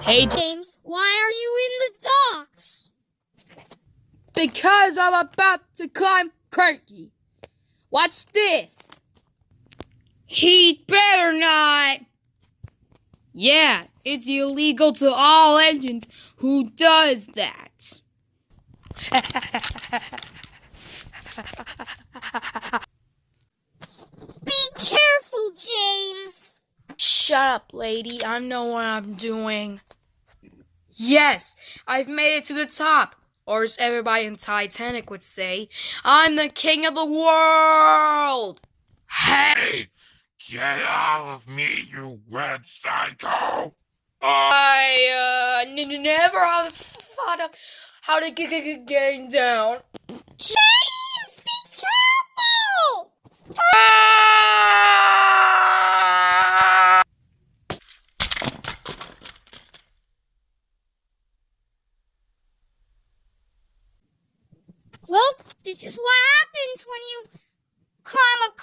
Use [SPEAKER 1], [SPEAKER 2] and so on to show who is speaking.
[SPEAKER 1] Hey,
[SPEAKER 2] James, why are you in the docks?
[SPEAKER 1] because I'm about to climb Kirky. Watch this. He'd better not. Yeah, it's illegal to all engines. Who does that? Shut up, lady. I know what I'm doing. Yes, I've made it to the top. Or as everybody in Titanic would say, I'm the king of the world!
[SPEAKER 3] Hey! Get out of me, you red psycho!
[SPEAKER 1] I, uh, n- n- never thought of how to get, get, down.
[SPEAKER 2] James, Well, this is what happens when you climb a